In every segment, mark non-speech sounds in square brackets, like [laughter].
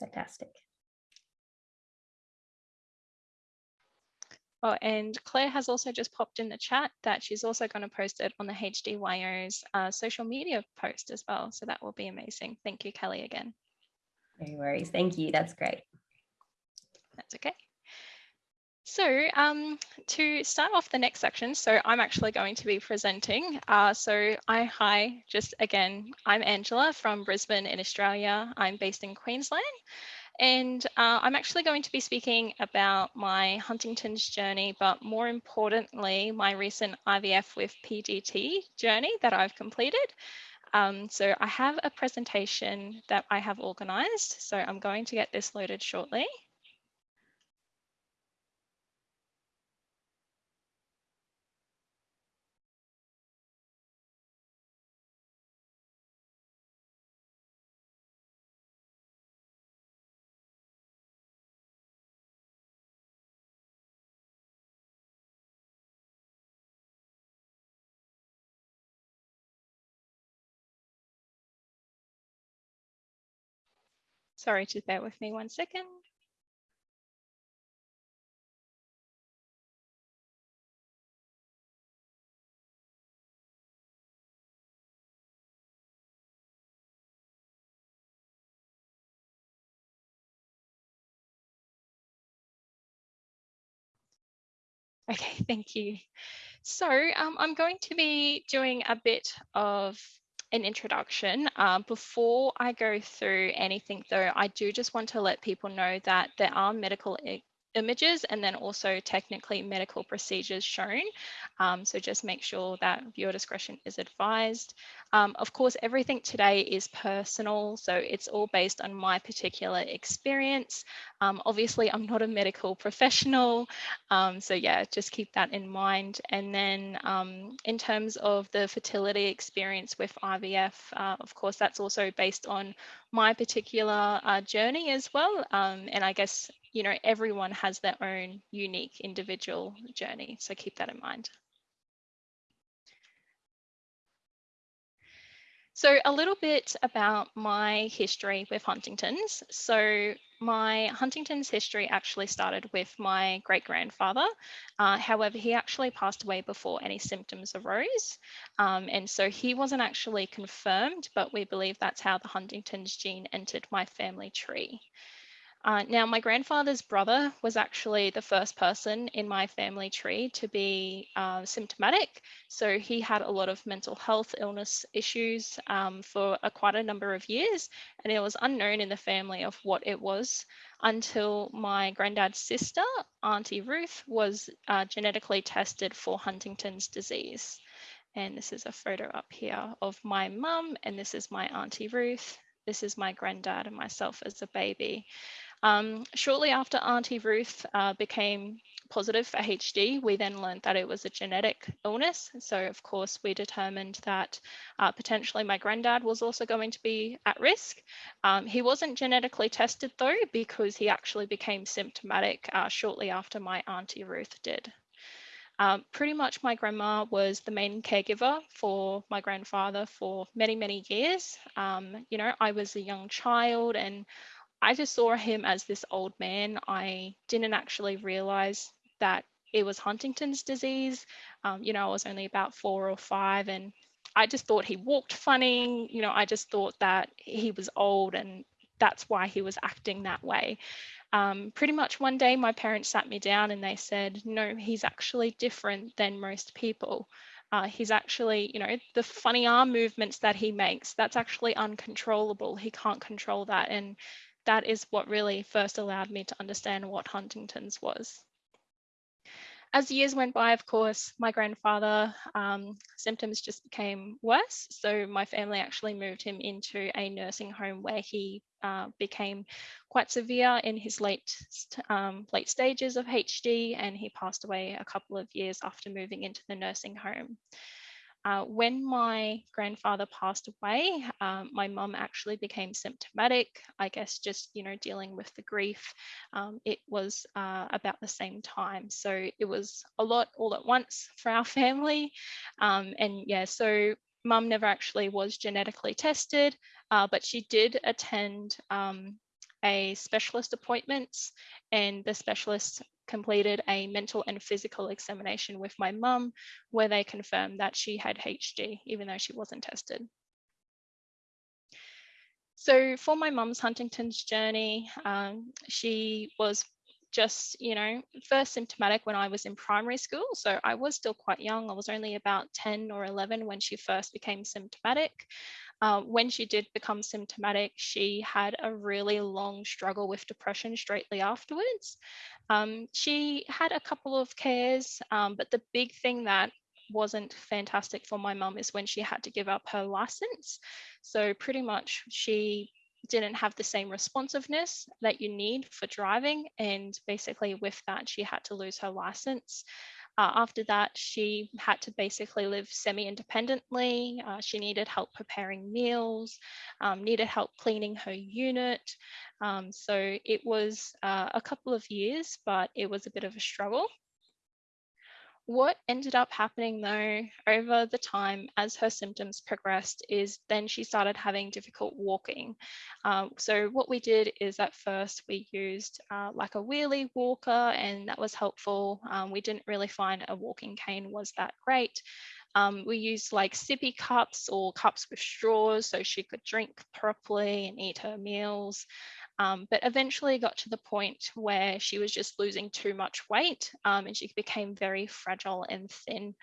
Fantastic. Oh, and Claire has also just popped in the chat that she's also going to post it on the HDYO's uh, social media post as well. So that will be amazing. Thank you, Kelly, again. No worries. Thank you. That's great. That's okay. So um, to start off the next section, so I'm actually going to be presenting. Uh, so I, hi, just again, I'm Angela from Brisbane in Australia. I'm based in Queensland. And uh, I'm actually going to be speaking about my Huntington's journey, but more importantly, my recent IVF with PGT journey that I've completed. Um, so I have a presentation that I have organized. So I'm going to get this loaded shortly. Sorry, to bear with me one second. Okay, thank you. So um, I'm going to be doing a bit of an introduction. Uh, before I go through anything though, I do just want to let people know that there are medical images and then also technically medical procedures shown. Um, so just make sure that viewer discretion is advised. Um, of course, everything today is personal, so it's all based on my particular experience. Um, obviously, I'm not a medical [laughs] professional, um, so yeah, just keep that in mind. And then um, in terms of the fertility experience with IVF, uh, of course, that's also based on my particular uh, journey as well. Um, and I guess you know, everyone has their own unique individual journey. So keep that in mind. So a little bit about my history with Huntington's. So my Huntington's history actually started with my great grandfather. Uh, however, he actually passed away before any symptoms arose. Um, and so he wasn't actually confirmed, but we believe that's how the Huntington's gene entered my family tree. Uh, now, my grandfather's brother was actually the first person in my family tree to be uh, symptomatic. So he had a lot of mental health illness issues um, for a, quite a number of years. And it was unknown in the family of what it was until my granddad's sister, Auntie Ruth, was uh, genetically tested for Huntington's disease. And this is a photo up here of my mum, and this is my Auntie Ruth. This is my granddad and myself as a baby. Um, shortly after Auntie Ruth uh, became positive for HD, we then learned that it was a genetic illness. So of course we determined that uh, potentially my granddad was also going to be at risk. Um, he wasn't genetically tested though, because he actually became symptomatic uh, shortly after my Auntie Ruth did. Um, pretty much my grandma was the main caregiver for my grandfather for many, many years. Um, you know, I was a young child and I just saw him as this old man. I didn't actually realize that it was Huntington's disease. Um, you know, I was only about four or five and I just thought he walked funny. You know, I just thought that he was old and that's why he was acting that way. Um, pretty much one day, my parents sat me down and they said, no, he's actually different than most people. Uh, he's actually, you know, the funny arm movements that he makes, that's actually uncontrollable. He can't control that. And that is what really first allowed me to understand what Huntington's was. As the years went by, of course, my grandfather um, symptoms just became worse. So my family actually moved him into a nursing home where he uh, became quite severe in his late um, late stages of HD, and he passed away a couple of years after moving into the nursing home. Uh, when my grandfather passed away, um, my mum actually became symptomatic. I guess just, you know, dealing with the grief. Um, it was uh, about the same time. So it was a lot all at once for our [laughs] family. Um, and yeah, so mum never actually was genetically tested, uh, but she did attend um, a specialist appointments and the specialist completed a mental and physical examination with my mum where they confirmed that she had HD even though she wasn't tested. So for my mum's Huntington's journey, um, she was just, you know, first symptomatic when I was in primary school. So I was still quite young. I was only about 10 or 11 when she first became symptomatic. Uh, when she did become symptomatic, she had a really long struggle with depression straightly afterwards. Um, she had a couple of cares, um, but the big thing that wasn't fantastic for my mum is when she had to give up her license. So pretty much she didn't have the same responsiveness that you need for driving. And basically, with that, she had to lose her license. Uh, after that, she had to basically live semi independently. Uh, she needed help preparing meals, um, needed help cleaning her unit. Um, so it was uh, a couple of years, but it was a bit of a struggle. What ended up happening though over the time as her symptoms progressed is then she started having difficult walking. Um, so what we did is at first we used uh, like a wheelie walker and that was helpful. Um, we didn't really find a walking cane was that great. Um, we used like sippy cups or cups with straws so she could drink properly and eat her meals. Um, but eventually got to the point where she was just losing too much weight um, and she became very fragile and thin.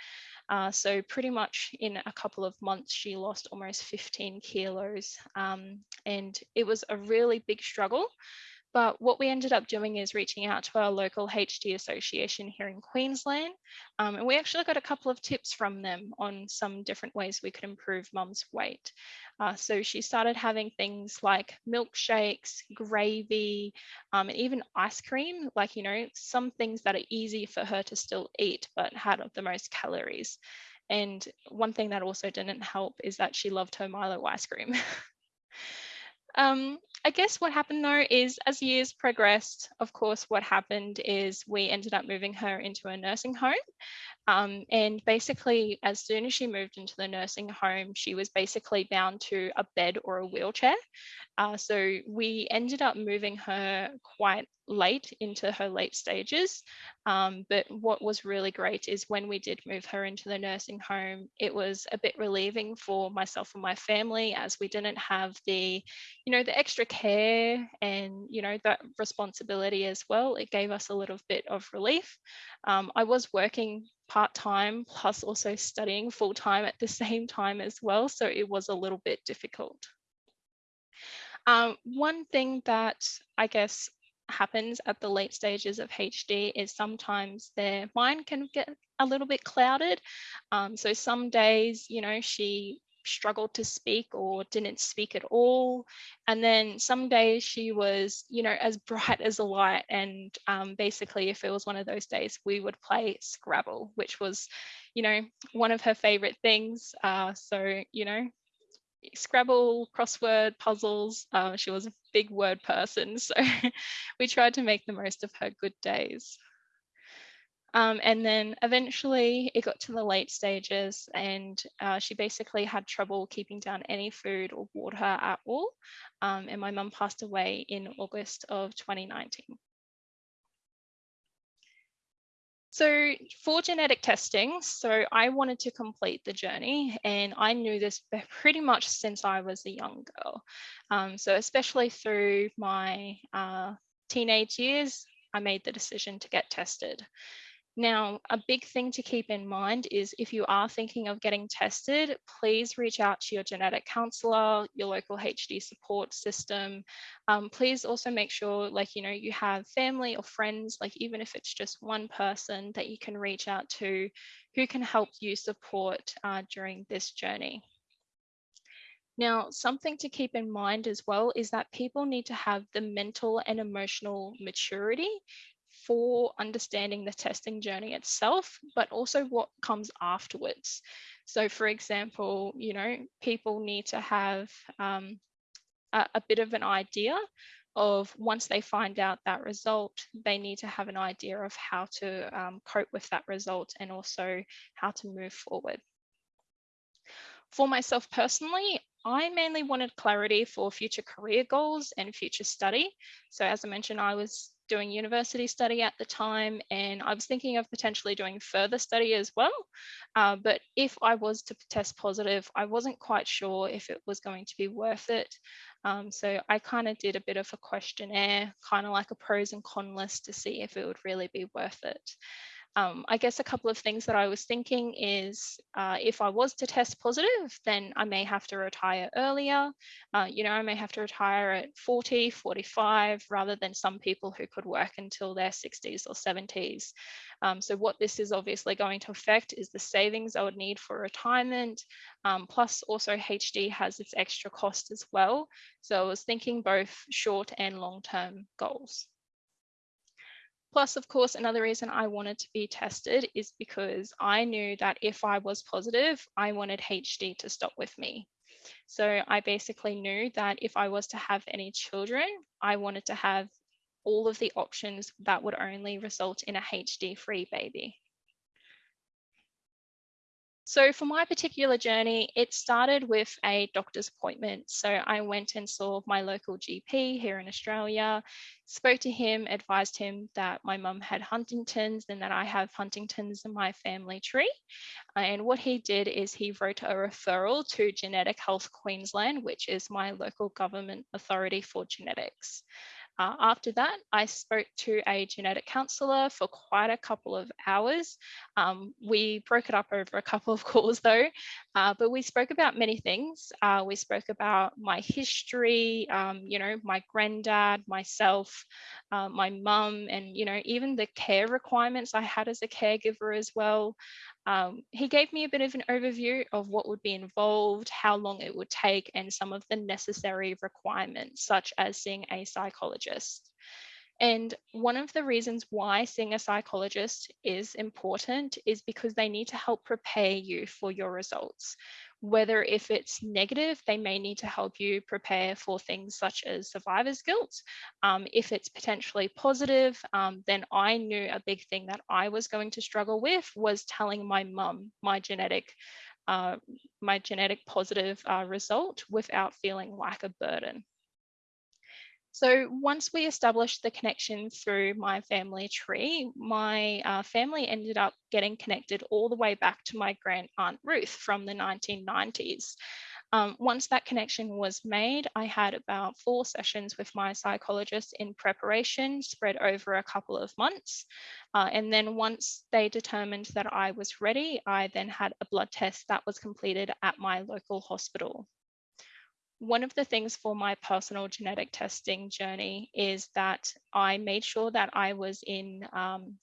Uh, so pretty much in a couple of months, she lost almost 15 kilos um, and it was a really big struggle. But what we ended up doing is reaching out to our local HD association here in Queensland. Um, and we actually got a couple of tips from them on some different ways we could improve mum's weight. Uh, so she started having things like milkshakes, gravy, um, and even ice cream, like, you know, some things that are easy for her to still eat, but had the most calories. And one thing that also didn't help is that she loved her Milo ice cream. [laughs] Um, I guess what happened though is as years progressed, of course, what happened is we ended up moving her into a nursing home. Um, and basically, as soon as she moved into the nursing home, she was basically bound to a bed or a wheelchair. Uh, so we ended up moving her quite late into her late stages. Um, but what was really great is when we did move her into the nursing home, it was a bit relieving for myself and my family as we didn't have the, you know, the extra care and, you know, that responsibility as well. It gave us a little bit of relief. Um, I was working part-time plus also studying full-time at the same time as well. So it was a little bit difficult. Um, one thing that I guess happens at the late stages of HD is sometimes their mind can get a little bit clouded. Um, so some days, you know, she struggled to speak or didn't speak at all. And then some days she was, you know, as bright as a light. And um, basically, if it was one of those days, we would play Scrabble, which was, you know, one of her favorite things. Uh, so, you know, Scrabble, crossword, puzzles. Uh, she was a big word person, [laughs] so we tried to make the most of her good days. Um, and then eventually it got to the late stages and uh, she basically had trouble keeping down any food or water at all. Um, and my mum passed away in August of 2019. So for genetic testing, so I wanted to complete the journey and I knew this [laughs] pretty much since I was a young girl. Um, so especially through my uh, teenage years, I made the decision to get tested. Now, a big thing to keep in mind is if you are thinking of getting tested, please reach out to your genetic counselor, your local HD support system. Um, please also make sure like, you know, you have family or friends, like even if it's just one person that you can reach out to who can help you support uh, during this journey. Now, something to keep in mind as well is that people need to have the mental and emotional maturity for understanding the testing journey itself, but also what comes afterwards. So, for example, you know, people need to have um, a, a bit of an idea of once they find out that result, they need to have an idea of how to um, cope with that result and also how to move forward. For myself personally, I mainly wanted clarity for future career goals and future study. So as I mentioned, I was doing university study at the time and I was thinking of potentially doing further study as well. Uh, but if I was to test positive, I wasn't quite sure if it was going to be worth it. Um, so I kind of did a bit of a questionnaire, kind of like a pros and con list to see if it would really be worth it. Um, I guess a couple of things that I was thinking is uh, if I was to test positive, then I may have to retire earlier. Uh, you know, I may have to retire at 40, 45, rather than some people who could work until their 60s or 70s. Um, so what this is obviously going to affect is the savings I would need for retirement. Um, plus also HD has its extra cost as well. So I was thinking both short and long-term goals. Plus, of course, another reason I wanted to be tested is because I knew that if I was positive, I wanted HD to stop with me. So I basically knew that if I was to have any children, I wanted to have all of the options that would only result in a HD free baby. So for my particular journey, it started with a doctor's appointment. So I went and saw my local GP here in Australia, spoke to him, advised him that my mum had Huntington's and that I have Huntington's in my family tree. Uh, and what he did is he wrote a referral to Genetic Health Queensland, which is my local government authority for genetics. Uh, after that, I spoke to a genetic counsellor for quite a couple of hours. Um, we broke it up over a couple of [laughs] calls though, uh, but we spoke about many things. Uh, we spoke about my history, um, you know, my granddad, myself, uh, my mum, and, you know, even the care requirements I had as a caregiver as well. Um, he gave me a bit of an overview of what would be involved, how long it would take, and some of the necessary requirements, such as seeing a psychologist. And one of the reasons why seeing a psychologist is important is because they need to help prepare you for your results whether if it's negative, they may need to help you prepare for things such as survivor's guilt. Um, if it's potentially positive, um, then I knew a big thing that I was going to struggle with was telling my mum my genetic uh, my genetic positive uh, result without feeling like a burden. So once we established the connection through my family tree, my uh, family ended up getting connected all the way back to my grand aunt Ruth from the 1990s. Um, once that connection was made, I had about four sessions with my psychologist in preparation, spread over a couple of months. Uh, and then once they determined that I was ready, I then had a blood test that was completed at my local hospital one of the things for my personal genetic testing journey is that I made sure that I was in um,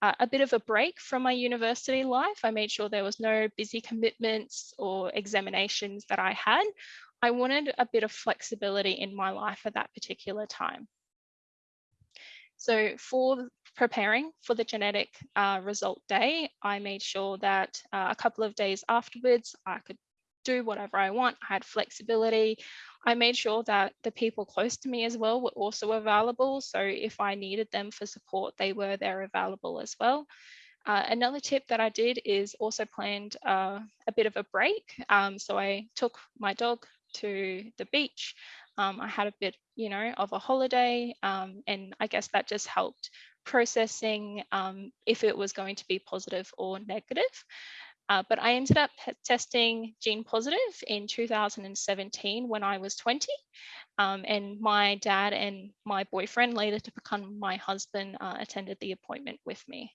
a bit of a break from my university life. I made sure there was no busy commitments or examinations that I had. I wanted a bit of flexibility in my life at that particular time. So for preparing for the genetic uh, result day, I made sure that uh, a couple of days afterwards, I could do whatever I want. I had flexibility. I made sure that the people close to me as well were also available. So if I needed them for support, they were there available as well. Uh, another tip that I did is also planned uh, a bit of a break. Um, so I took my dog to the beach. Um, I had a bit, you know, of a holiday, um, and I guess that just helped processing um, if it was going to be positive or negative. Uh, but I ended up testing gene positive in 2017 when I was 20. Um, and my dad and my boyfriend, later to become my husband, uh, attended the appointment with me.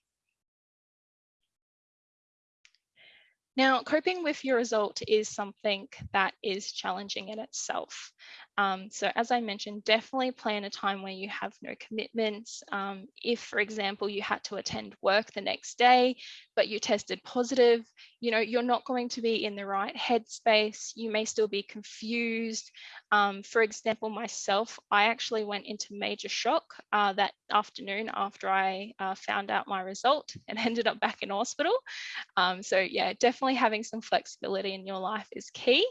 Now, coping with your result is something that is challenging in itself. Um, so as I mentioned, definitely plan a time where you have no commitments. Um, if, for example, you had to attend work the next day, but you tested positive, you know, you're not going to be in the right headspace. You may still be confused. Um, for example, myself, I actually went into major shock uh, that afternoon after I uh, found out my result and [laughs] ended up back in hospital. Um, so yeah, definitely having some flexibility in your life is key.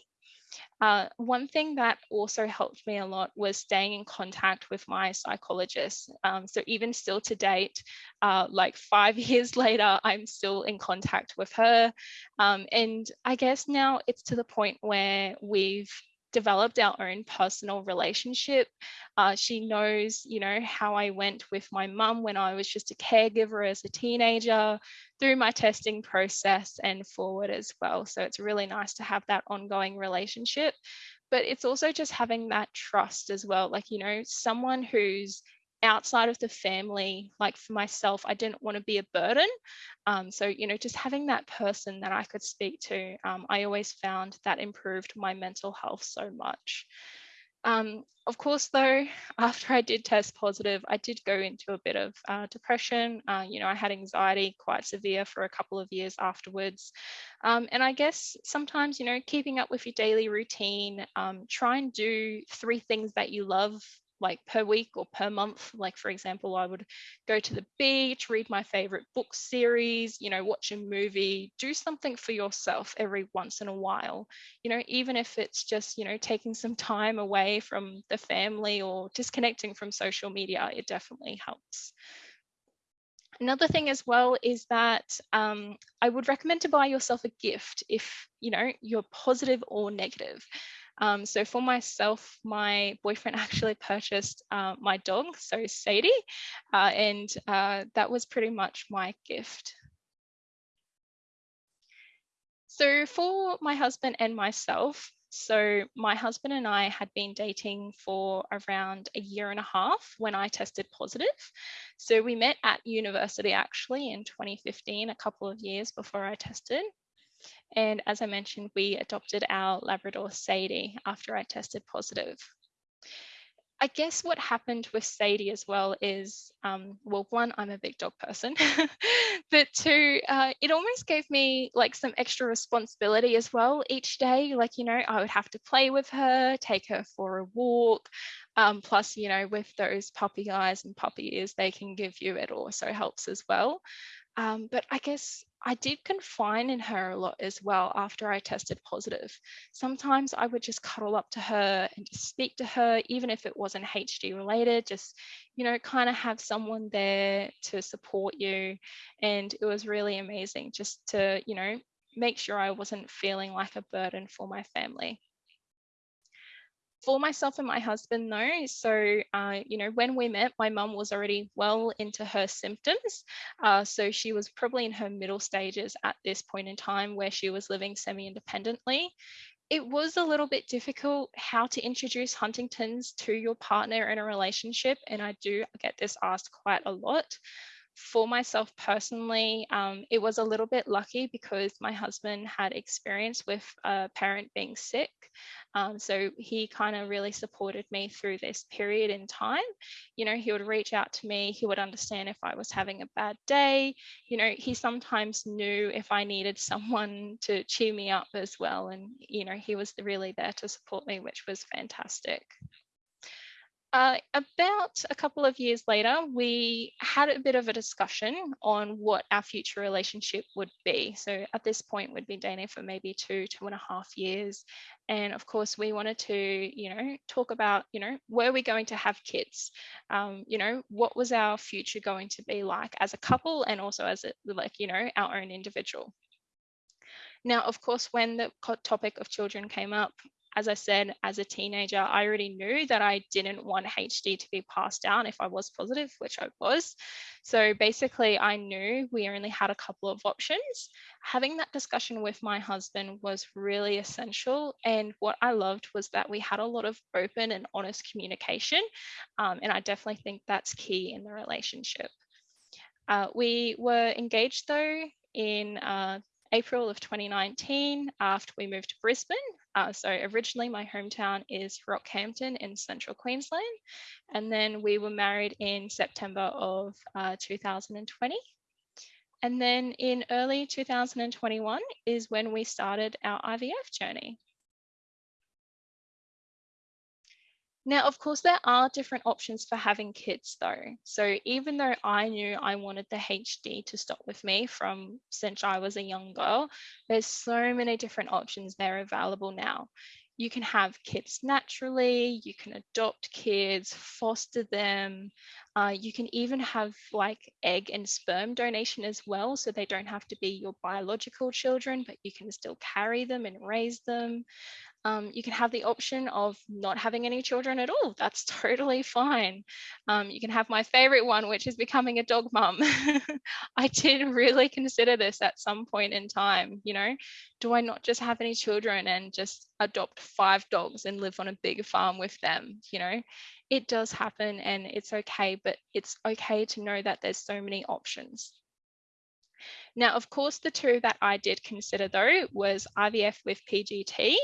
Uh, one thing that also helped me a lot was staying in contact with my psychologist. Um, so even still to date, uh, like five [laughs] years later, I'm still in contact with her. Um, and I guess now it's to the point where we've developed our own personal relationship. Uh, she knows, you know, how I went with my mum when I was just a caregiver as a teenager, through my testing process and forward as well. So it's really nice to have that ongoing relationship. But it's also just having that trust as well. Like, you know, someone who's outside of the family, like for myself, I didn't want to be a burden. Um, so, you know, just having that person that I could speak to, um, I always found that improved my mental health so much. Um, of course, though, [laughs] after I did test positive, I did go into a bit of uh, depression. Uh, you know, I had anxiety quite severe for a couple of years afterwards. Um, and I guess sometimes, you know, keeping up with your daily routine, um, try and do three things that you love like per week or per month. Like, for example, I would go to the beach, read my favorite book series, you know, watch a movie, do something for yourself every once in a while. You know, even if it's just, you know, taking some time away from the family or disconnecting from social media, it definitely helps. Another thing as well is that um, I would recommend to buy yourself a gift if you know you're positive or negative. Um, so for myself, my boyfriend [laughs] actually purchased uh, my dog, so Sadie, uh, and uh, that was pretty much my gift. So for my husband and myself, so my husband and I had been dating for around a year and a half when I tested positive. So we met at university actually in 2015, a couple of years before I tested. And as I mentioned, we adopted our Labrador Sadie after I tested positive. I guess what happened with Sadie as well is, um, well, one, I'm a big dog person, [laughs] but two, uh, it almost gave me like some extra responsibility as well each day. Like, you know, I would have to play with her, take her for a walk. Um, plus, you know, with those puppy eyes and puppy ears they can give you, it also helps as well. Um, but I guess I did confine in her a lot as well after I tested positive. Sometimes I would just cuddle up to her and just speak to her, even if it wasn't HD related, just, you know, kind of have someone there to support you. And it was really amazing just to, you know, make sure I wasn't feeling like a burden for my family for myself and my husband though. So uh, you know when we met my mum was already well into her symptoms. Uh, so she was probably in her middle stages at this point in time where she was living semi-independently. It was a little bit difficult how to introduce huntington's to your partner in a relationship and i do get this asked quite a lot for myself personally, um, it was a little bit lucky because my husband had experience with a parent being sick. Um, so he kind of really supported me through this period in time. You know, he would reach out to me, he would understand if I was having a bad day. You know, he sometimes knew if I needed someone to cheer me up as well. And, you know, he was really there to support me, which was fantastic. Uh, about a couple of years later, we had a bit of a discussion on what our future relationship would be. So at this point, we'd been dating for maybe two, two and a half years. And of course, we wanted to, you know, talk about, you know, were we going to have kids? Um, you know, what was our future going to be like as a couple and also as a, like, you know, our own individual. Now, of course, when the topic of children came up, as I said, as a teenager, I already knew that I didn't want HD to be passed down if I was positive, which I was. So basically, I knew we only had a couple of options. Having that discussion with my husband was really essential. And what I loved was that we had a lot of open and honest communication. Um, and I definitely think that's key in the relationship. Uh, we were engaged though in uh, April of 2019 after we moved to Brisbane. Uh, so originally my hometown is Rockhampton in central Queensland. And then we were married in September of uh, 2020. And then in early 2021 is when we started our IVF journey. Now, of course, there are different options for having kids though. So even though I knew I wanted the HD to stop with me from since I was a young girl, there's so many different options there available now. you can have kids naturally, you can adopt kids, foster them. Uh, you can even have like egg and sperm donation as well. So they don't have to be your biological children, but you can still carry them and raise them. Um, you can have the option of not having any children at all. That's [laughs] totally fine. Um, you can have my favorite one, which is becoming a dog mum. [laughs] I did really consider this at some point in time. You know, do I not just have any children and just adopt five dogs and live on a big farm with them? You know, it does happen and it's okay, but it's okay to know that there's so many options. Now, of course, the two that I did consider though was IVF with PGT,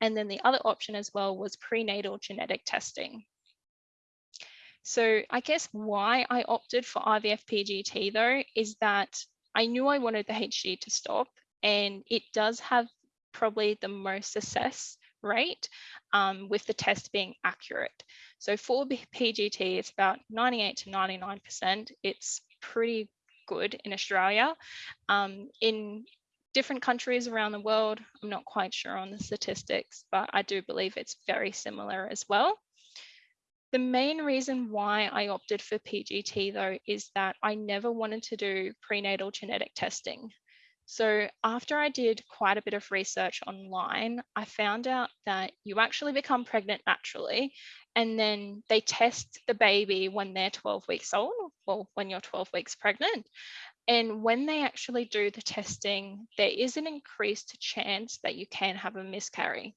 and then the other option as well was prenatal genetic testing. So I guess why I opted for IVF PGT though is that I knew I wanted the HD to stop and it does have probably the most success rate um, with the test being accurate. So for PGT, it's about 98 to 99%. It's pretty good in Australia. Um, in different countries around the world, I'm not quite sure on the statistics, but I do believe it's very similar as well. The main reason why I opted for PGT though is that I never wanted to do prenatal genetic testing. So after I did quite a bit of research online, I found out that you actually become pregnant naturally and then they test the baby when they're 12 weeks old, well, when you're 12 weeks pregnant. And when they actually do the testing, there is an increased chance that you can have a miscarry.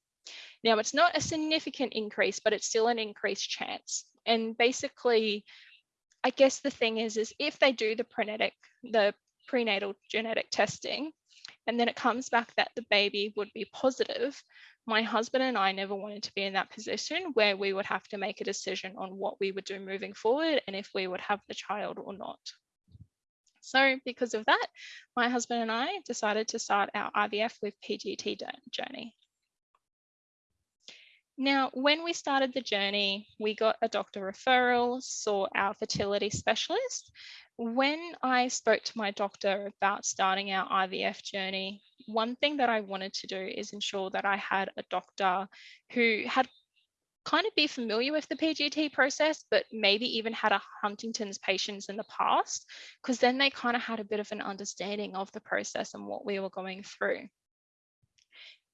Now, it's not a significant increase, but it's still an increased chance. And basically, I guess the thing is, is if they do the prenatal, the prenatal genetic testing, and then it comes back that the baby would be positive, my husband and I never wanted to be in that position where we would have to make a decision on what we would do moving forward and if we would have the child or not. So because of that, my husband and I decided to start our IVF with PGT journey. Now, when we started the journey, we got a doctor referral, saw our fertility specialist. When I spoke to my doctor about starting our IVF journey, one thing that I wanted to do is ensure that I had a doctor who had kind of be familiar with the PGT process, but maybe even had a Huntington's patients in the past, because then they kind of had a bit of an understanding of the process and what we were going through.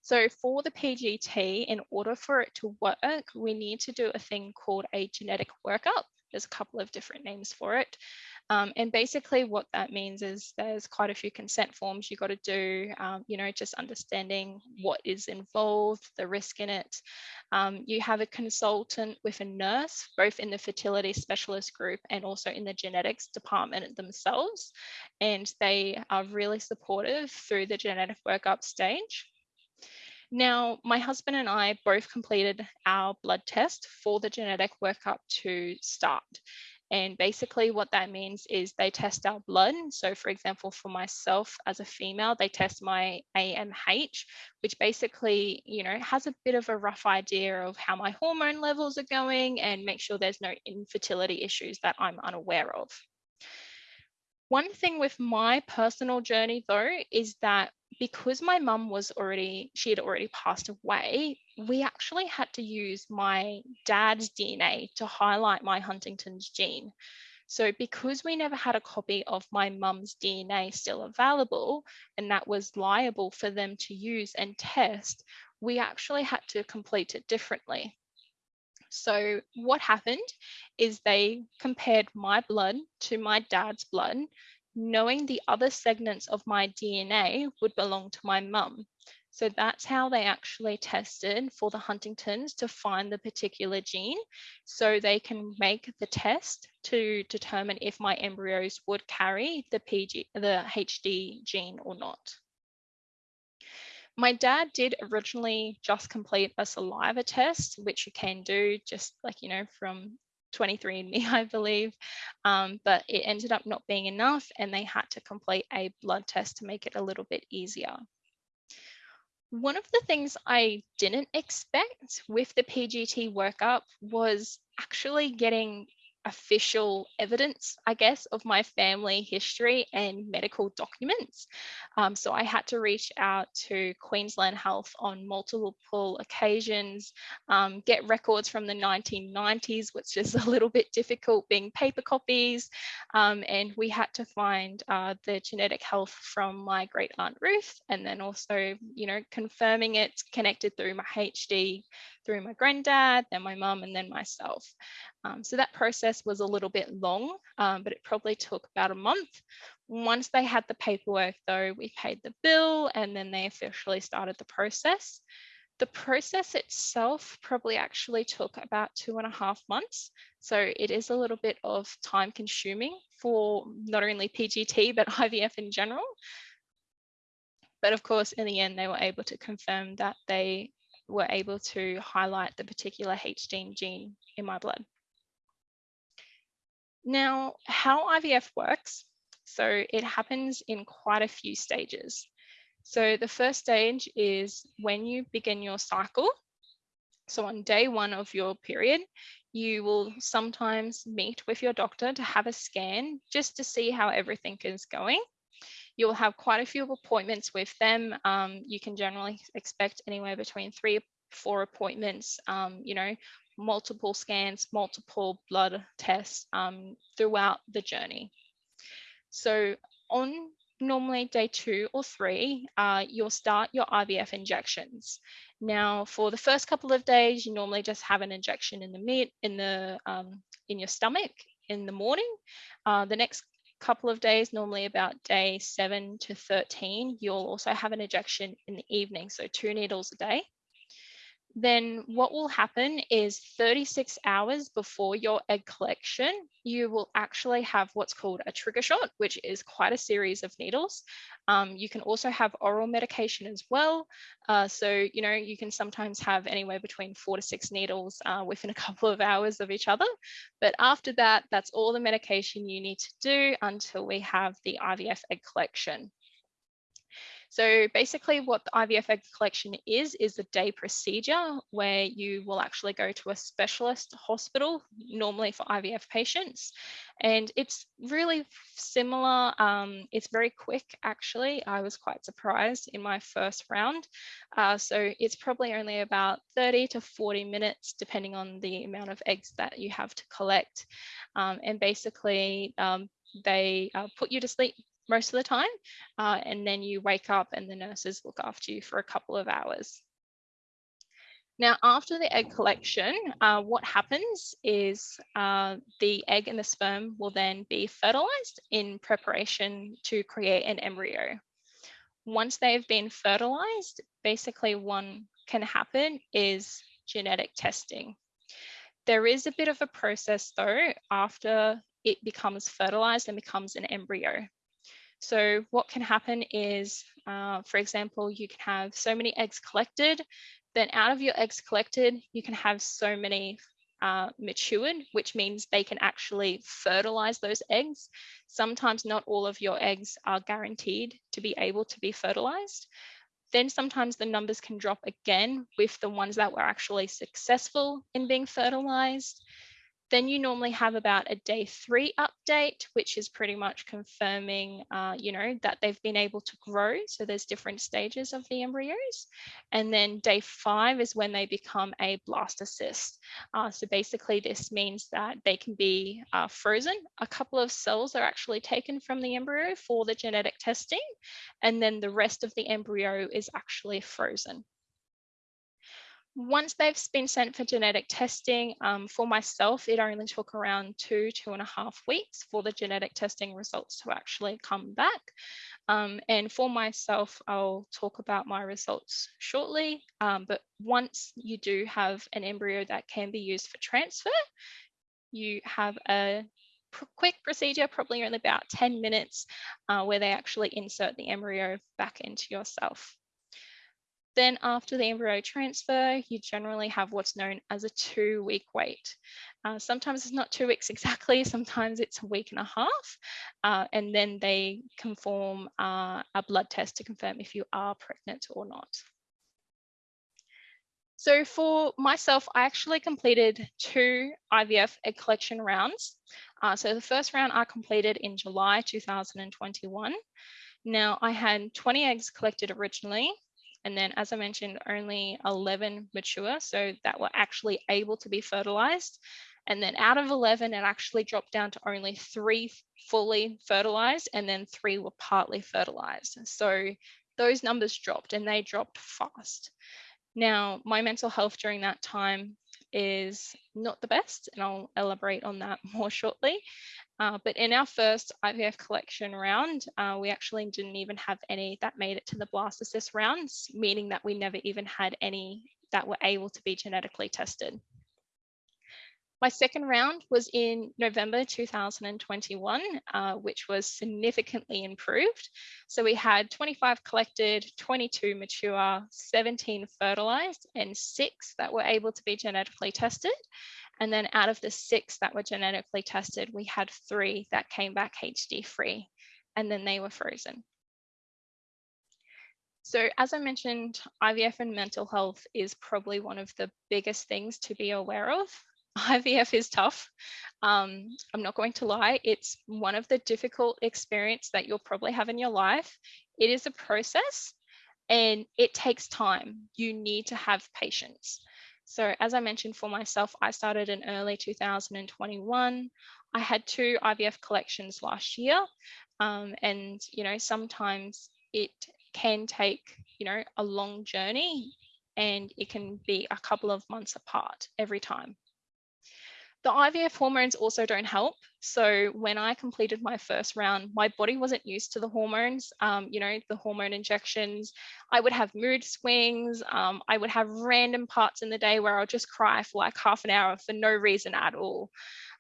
So for the PGT, in order for it to work, we need to do a thing called a genetic workup. There's a couple of different names for it. Um, and basically what that means is there's quite a few consent forms you got to do, um, you know, just understanding what is involved, the risk in it. Um, you have a consultant with a nurse, both in the fertility specialist group and also in the genetics department themselves. And they are really supportive through the genetic workup stage. Now, my husband and I both completed our blood test for the genetic workup to start. And basically what that means is they test our blood. So for example, for myself as a female, they test my AMH, which basically, you know, has a bit of a rough idea of how my hormone levels are going and make sure there's no infertility issues that I'm unaware of. One thing with my personal journey though, is that because my mum was already, she had already passed away, we actually had to use my dad's DNA to highlight my Huntington's gene. So because we never had a copy of my mum's DNA still available, and that was liable for them to use and test, we actually had to complete it differently. So what happened is they compared my blood to my dad's blood, knowing the other segments of my DNA would belong to my mum. So that's how they actually tested for the Huntington's to find the particular gene. So they can make the test to determine if my embryos would carry the PG, the HD gene or not. My dad did originally just complete a saliva test, which you can do just like, you know, from 23andMe, [laughs] I believe, um, but it ended up not being enough and they had to complete a blood test to make it a little bit easier. One of the things I didn't expect with the PGT workup was actually getting official evidence, I guess, of my family history and medical documents. Um, so I had to reach out to Queensland Health on multiple occasions, um, get records from the 1990s, which is [laughs] a little bit difficult being paper copies. Um, and we had to find uh, the genetic health from my great aunt Ruth, and then also, you know, confirming it connected through my HD through my granddad, then my mum, and then myself. Um, so that process was a little bit long, um, but it probably took about a month. Once they had the paperwork though, we paid the bill and then they officially started the process. The process itself probably actually took about two and a half months. So it is a little bit of time consuming for not only PGT, but [laughs] IVF in general. But of course, in the end, they were able to confirm that they were able to highlight the particular HD gene in my blood. Now, how IVF works, so it happens in quite a few stages. So the first stage is when you begin your cycle. So on day one of your period, you will sometimes meet with your doctor to have a scan just to see how everything is going. You'll have quite a few appointments with them. Um, you can generally expect anywhere between three, four appointments, um, you know, multiple scans, multiple blood tests um, throughout the journey. So on normally day two or three, uh, you'll start your IVF injections. Now, for the first couple of days, you normally just have an injection in the mid in the um, in your stomach in the morning. Uh, the next couple of days, normally about day seven to 13, you'll also have an ejection in the evening, so two needles a day then what will happen is 36 hours before your egg collection, you will actually have what's called a trigger shot, which is quite a series of needles. Um, you can also have oral medication as well. Uh, so, you know, you can sometimes have anywhere between four to six needles uh, within a [laughs] couple of hours of each other. But after that, that's all the medication you need to do until we have the IVF egg collection. So basically what the IVF egg collection is, is a day procedure where you will actually go to a specialist hospital, normally for IVF patients. And it's really similar. Um, it's very quick, actually. I was quite surprised in my first round. Uh, so it's probably only about 30 to 40 minutes, depending on the amount of eggs that you have to collect. Um, and basically, um, they uh, put you to sleep most of the time. Uh, and then you wake up and the nurses look after you for a couple of hours. Now, after the egg collection, uh, what happens is uh, the egg and the sperm will then be fertilized in preparation to create an embryo. Once they've been fertilized, basically one can happen is genetic testing. There is a bit of a process though after it becomes fertilized and becomes an embryo. So what can happen is, uh, for example, you can have so many eggs collected, then out of your eggs collected, you can have so many uh, matured, which means they can actually fertilize those eggs. Sometimes not all of your eggs are guaranteed to be able to be fertilized. Then sometimes the numbers can drop again with the ones that were actually successful in being fertilized. Then you normally have about a day three update, which is pretty much confirming, uh, you know, that they've been able to grow. So there's different stages of the embryos. And then day five is when they become a blastocyst. Uh, so basically this means that they can be uh, frozen. A couple of cells are actually taken from the embryo for the genetic testing. And then the rest of the embryo is actually frozen. Once they've been sent for genetic testing, um, for myself, it only took around two, two and a half weeks for the genetic testing results to actually come back. Um, and for myself, I'll talk about my results shortly. Um, but once you do have an embryo that can be used for transfer, you have a quick procedure, probably only about 10 minutes, uh, where they actually insert the embryo back into yourself. Then after the embryo transfer, you generally have what's known as a two week wait. Uh, sometimes it's not two weeks exactly, [laughs] sometimes it's a week and a half. Uh, and then they conform uh, a blood test to confirm if you are pregnant or not. So for myself, I actually completed two IVF egg collection rounds. Uh, so the first round I completed in July 2021. Now I had 20 eggs collected originally, and then as I mentioned, only 11 mature, so that were actually able to be fertilized. And then out of 11, it actually dropped down to only three fully fertilized, and then three were partly fertilized. So those numbers dropped and they dropped fast. Now, my mental health during that time is not the best, and I'll elaborate on that [laughs] more shortly. Uh, but in our first IVF collection round, uh, we actually didn't even have any that made it to the blastocyst rounds, meaning that we never even had any that were able to be genetically tested. My second round was in November 2021, uh, which was significantly improved. So we had 25 collected, 22 mature, 17 fertilized, and six that were able to be genetically tested. And then out of the six that were genetically tested, we had three that came back HD free, and then they were frozen. So as I mentioned, IVF and mental health is probably one of the biggest things to be aware of. [laughs] IVF is tough. Um, I'm not going to lie, it's one of the difficult experience that you'll probably have in your life. It is a process and it takes time. You need to have patience. So as I mentioned for myself, I started in early 2021. I had two IVF collections last year. Um, and, you know, sometimes it can take, you know, a long journey and it can be a couple of months apart every time. The IVF hormones also don't help. So when I completed my first round, my body wasn't used to the hormones, um, you know, the hormone injections. I would have mood swings. Um, I would have random parts in the day where I'll just cry for like half an hour for no reason at all.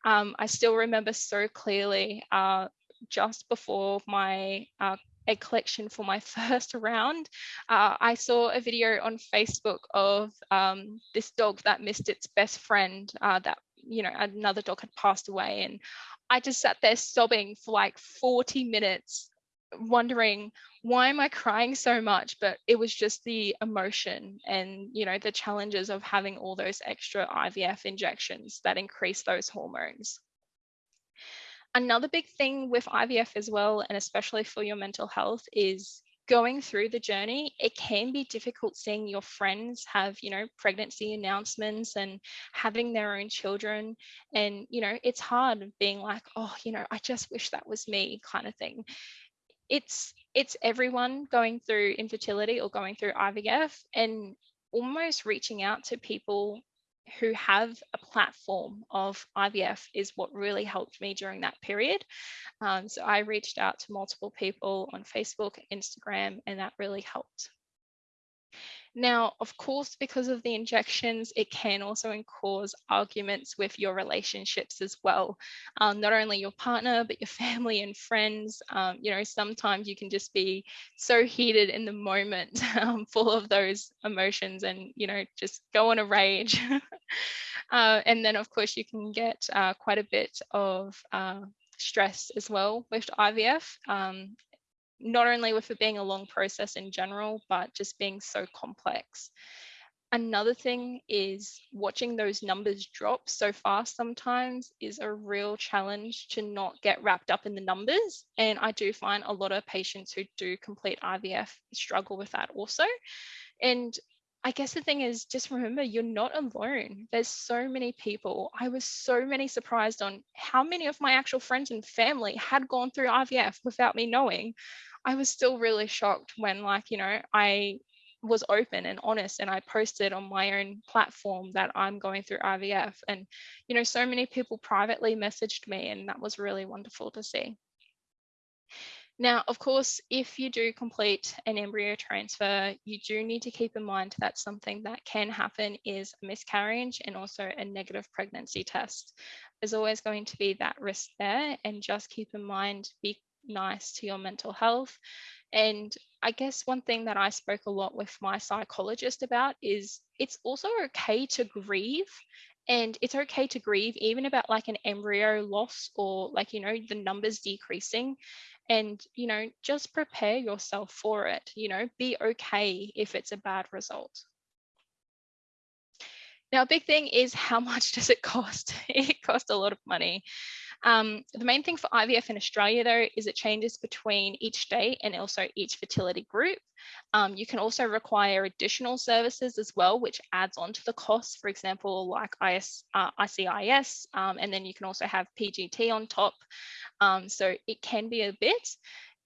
Um, I still remember so clearly uh, just before my uh, egg collection for my [laughs] first round, uh, I saw a video on Facebook of um, this dog that missed its best friend uh, that you know another dog had passed away and i just sat there sobbing for like 40 minutes wondering why am i crying so much? But it was just the emotion and you know the challenges of having all those extra ivf injections that increase those hormones. Another big thing with ivf as well and especially for your mental health is going through the journey, it can be difficult seeing your friends have, you know, pregnancy announcements and having their own children. And, you know, it's hard being like, oh, you know, I just wish that was me kind of thing. It's it's everyone going through infertility or going through IVF and almost reaching out to people who have a platform of IVF is what really helped me during that period. Um, so I reached out to multiple people on Facebook, Instagram, and that really helped. Now, of course, because of the injections, it can also cause arguments with your relationships as well. Um, not only your partner, but your [laughs] family and friends. Um, you know, sometimes you can just be so heated in the moment, [laughs] um, full of those emotions and, you know, just go on a rage. [laughs] uh, and then, of course, you can get uh, quite a bit of uh, stress as well with IVF. Um, not only with it being a long process in general, but just being so complex. Another thing is watching those numbers drop so fast sometimes is a real challenge to not get wrapped up in the numbers. And I do find a lot of patients who do complete IVF struggle with that also. And I guess the thing is just remember you're not alone. There's so many people. I was so many surprised on how many of my actual friends and family had gone through IVF without me knowing. I was still really shocked when, like, you know, I was open and honest and I posted on my own platform that I'm going through IVF. And, you know, so many people privately messaged me, and that was really wonderful to see. Now, of course, if you do complete an embryo transfer, you do need to keep in mind that something that can happen is a miscarriage and also a negative pregnancy test. There's always going to be that risk there, and just keep in mind, be nice to your mental health. And I guess one thing that I spoke a lot with my psychologist about is it's also okay to grieve. And it's okay to grieve even about like an embryo loss or like, you know, the numbers decreasing. And, you know, just prepare yourself for it. You know, be okay if it's a bad result. Now, a big thing is how [laughs] much does it cost? it costs a lot of money. Um, the main thing for IVF in Australia, though, is it changes between each state and also each fertility group. Um, you can also require additional services as well, which adds on to the cost, for example, like IS, uh, ICIS, um, and then you can also have PGT on top. Um, so it can be a bit.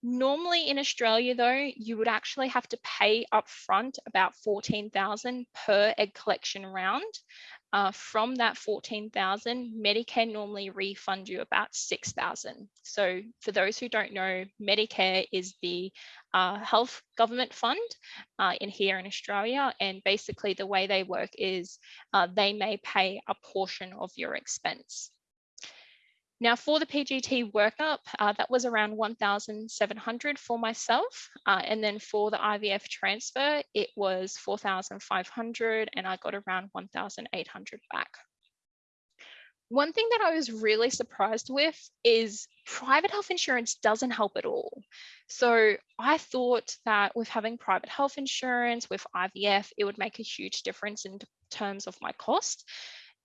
Normally in Australia, though, you would actually have to pay upfront about 14,000 per egg collection round. Uh, from that 14,000, Medicare normally refund you about 6,000. So for those who don't know, Medicare is the uh, health government fund uh, in here in Australia. And basically the way they work is uh, they may pay a portion of your expense. Now for the PGT workup, uh, that was around 1,700 for myself. Uh, and then for the IVF transfer, it was 4,500 and I got around 1,800 back. One thing that I was really surprised with is private health insurance doesn't help at all. So I thought that with having private health insurance with IVF, it would make a huge difference in terms of my cost.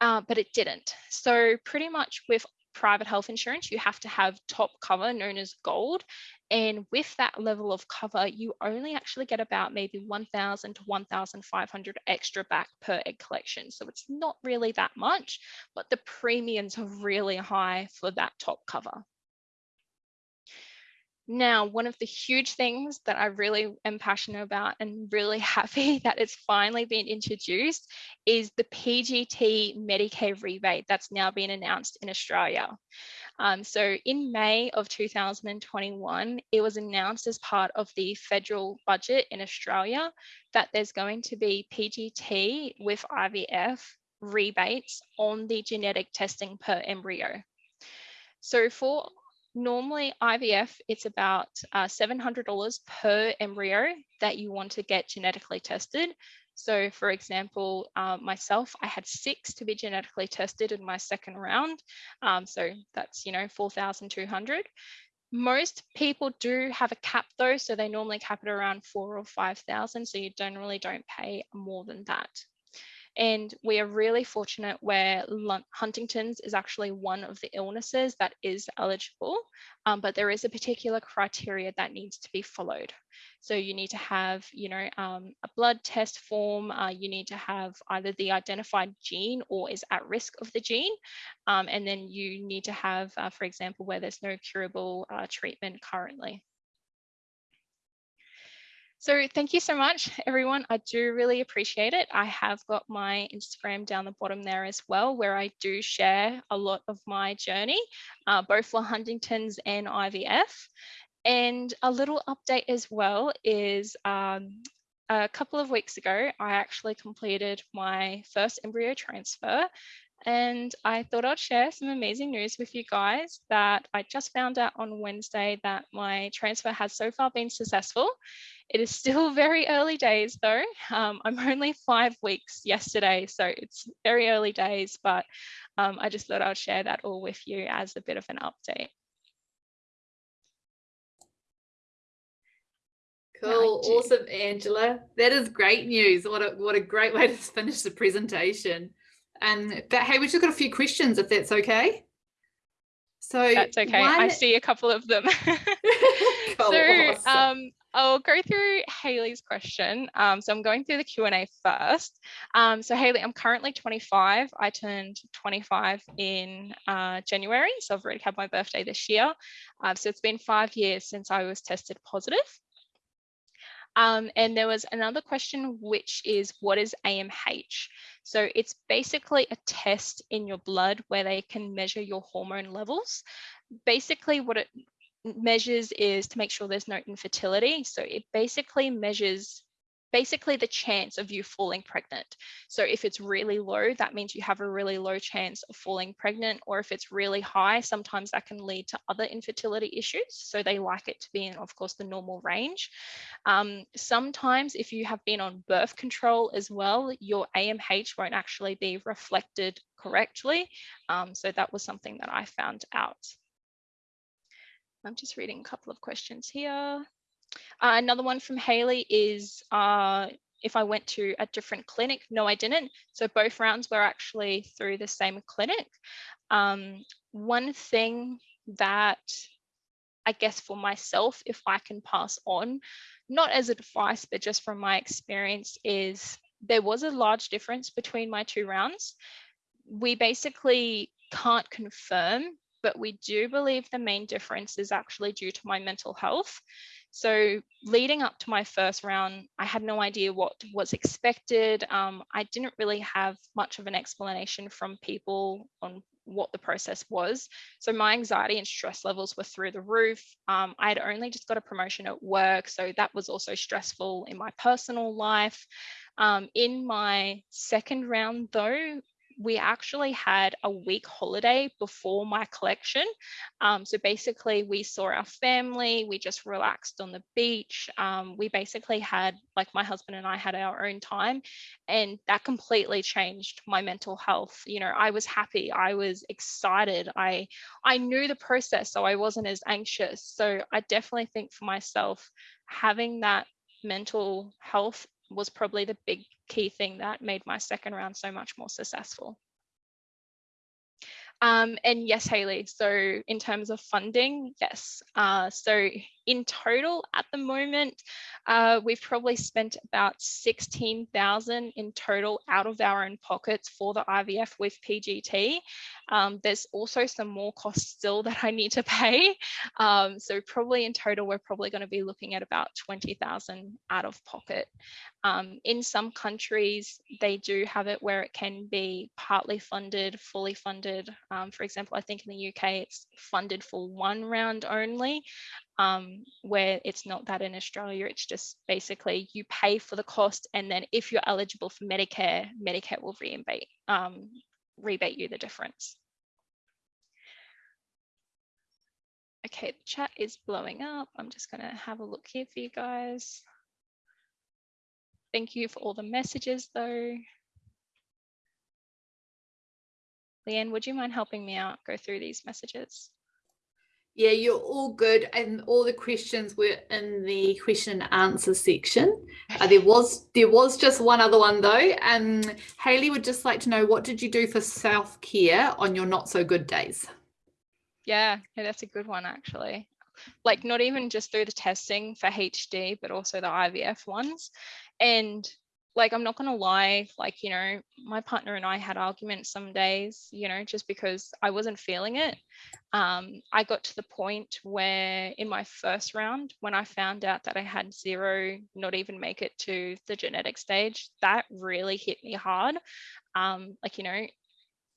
Uh, but it didn't. So pretty much with private health insurance, you have to have top cover known as gold. And with that level of cover, you only actually get about maybe 1,000 to 1,500 extra back per egg collection. So it's not really that much, but the premiums are really high for that top cover. Now, one of the huge things that I really am passionate about and really [laughs] happy that it's finally been introduced is the PGT Medicare rebate that's now been announced in Australia. Um, so in May of 2021, it was announced as part of the federal budget in Australia that there's going to be PGT with IVF rebates on the genetic testing per embryo. So for normally IVF, it's about uh, $700 per embryo that you want to get genetically tested. So for example, uh, myself, I had six to be genetically tested in my second round. Um, so that's, you know, 4,200. Most people do have a cap though, so they normally cap it around four or 5,000. So you generally don't pay more than that. And we are really fortunate where Huntington's is actually one of the illnesses that is eligible, um, but there is a particular criteria that needs to be followed. So you need to have, you know, um, a blood test form, uh, you need to have either the identified gene or is at risk of the gene. Um, and then you need to have, uh, for example, where there's no curable uh, treatment currently. So thank you so much, [laughs] everyone. I do really appreciate it. I have got my Instagram down the bottom there as well, where I do share a lot of my journey, uh, both for Huntington's and IVF. And a little update as well is um, a couple of weeks ago, I actually completed my first embryo transfer and I thought I'd share some amazing news with you guys that I just found out on Wednesday that my transfer has so far been successful. It is still [laughs] very early days though. Um, I'm only five weeks yesterday, so it's very early days, but um, I just thought I'd share that all with you as a bit of an update. Cool, awesome, Angela. That is great news. What a what a great way to finish the presentation. And but hey, we've just got a few questions if that's okay. So that's okay. One... I see a couple of them. [laughs] [laughs] cool, so um, I'll go through Haley's question. Um, so I'm going through the Q&A first. Um, so Haley, I'm currently 25. I turned 25 in uh, January. So I've already had my birthday this year. Uh, so it's been five years since I was tested positive. Um, and there was another question, which is what is AMH? So it's basically a test in your blood where they can measure your hormone levels. Basically what it measures is to make sure there's no infertility. So it basically measures basically the chance of you falling pregnant. So if it's really low, that means you have a really low chance of falling pregnant, or if it's really high, sometimes that can lead to other infertility issues. So they like it to be in, of course, the normal range. Um, sometimes if you have been on birth control as well, your AMH won't actually be reflected correctly. Um, so that was something that I found out. I'm just reading a couple of questions here. Uh, another one from Haley is, uh, if I went to a different clinic. No, I didn't. So both rounds were actually through the same clinic. Um, one thing that I guess for myself, if I can pass on, not as advice, but just from my experience, is there was a large difference between my two rounds. We basically can't confirm, but we do believe the main difference is actually due to my mental health. So leading up to my first round, I had no idea what was expected. Um, I didn't really have much of an explanation from people on what the process was. So my anxiety and stress levels were through the roof. Um, I had only just got a promotion at work, so that was also stressful in my personal life. Um, in my second round, though, we actually had a week holiday before my collection. Um, so basically, we saw our family, we just relaxed on the beach. Um, we basically had, like, my husband and I had our own time, and that completely changed my mental health. You know, I was happy, I was excited, I I knew the process, so I wasn't as anxious. So I definitely think for myself, having that mental health was probably the big key thing that made my second round so much more successful. Um, and yes, Haley, so in terms of funding, yes. Uh, so in total at the moment, uh, we've probably spent about 16,000 in total out of our own pockets for the IVF with PGT. Um, there's also some more costs still that I need to pay. Um, so probably in total, we're probably going to be looking at about 20,000 out of pocket. Um, in some countries, they do have it where it can be partly funded, fully funded. Um, for example, I think in the UK, it's funded for one round only, um, where it's not that in Australia. It's just basically you pay for the cost, and then if you're eligible for Medicare, Medicare will rebate, um, rebate you the difference. Okay, the chat is blowing up. I'm just going to have a look here for you guys. Thank you for all the messages though. Leanne, would you mind helping me out go through these messages? Yeah, you're all good. And all the questions were in the question and answer section. Uh, there was there was just one other one though. Um, Haley would just like to know what did you do for self-care on your not so good days? Yeah, yeah, that's a good one actually like not even just through the testing for HD, but also the IVF ones. And like, I'm not going to lie, like, you know, my partner and I had arguments some days, you know, just because I wasn't feeling it. Um, I got to the point where in my first round, when I found out that I had zero, not even make it to the genetic stage, that really hit me hard. Um, like, you know,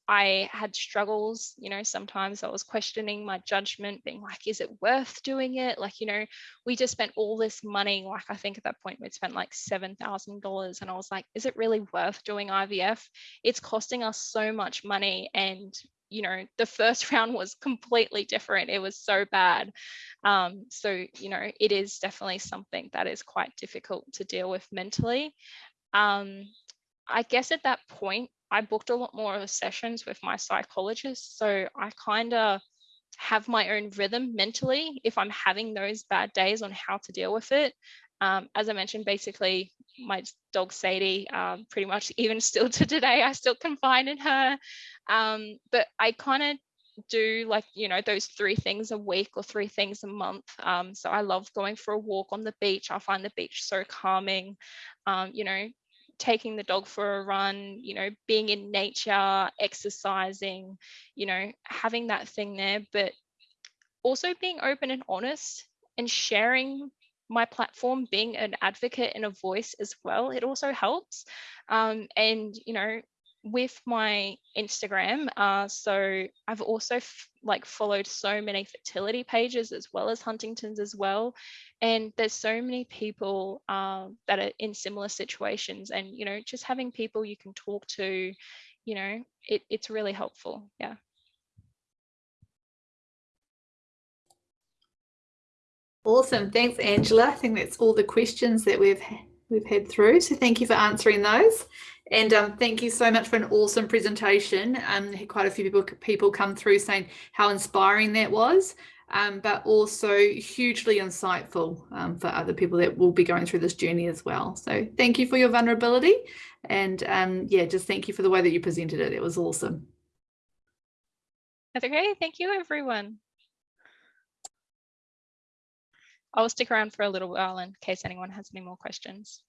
I had struggles, you know, sometimes I was questioning my judgment, being like, is it worth doing it? Like, you know, we just spent all this money. Like, I think at that point we'd spent like $7,000. And I was like, is it really worth doing IVF? It's costing us so much money. And, you know, the first [laughs] round was completely different. It was so bad. Um, so, you know, it is definitely something that is quite difficult to deal with mentally. Um, I guess at that point, I booked a lot more of sessions with my psychologist. So I kind of have my own rhythm mentally if I'm having those bad days on how to deal with it. Um, as I mentioned, basically, my dog Sadie, um, pretty much [laughs] even still to today, I still confide in her. Um, but I kind of do like you know those three things a week or three things a month um, so i love going for a walk on the beach i find the beach so calming um, you know taking the dog for a run, you know, being in nature, exercising, you know, having that thing there, but also being open and honest and sharing my platform, being an advocate and a voice as well. It also helps. Um, and, you know, with my Instagram, uh, so I've also like followed so many fertility pages as well as Huntington's as well, and there's so many people uh, that are in similar situations, and you know, just having people you can talk to, you know, it, it's really helpful. Yeah. Awesome, thanks, Angela. I think that's all the questions that we've we've had through. So thank you for answering those. And um, thank you so much for an awesome presentation. Um, quite a few people people come through saying how inspiring that was. um, but also hugely insightful um, for other people that will be going through this journey as well. So thank you for your vulnerability. And um, yeah, just thank you for the way that you presented it. It was awesome. That's okay. Thank you, everyone. I'll stick around for a little while in case anyone has any more questions.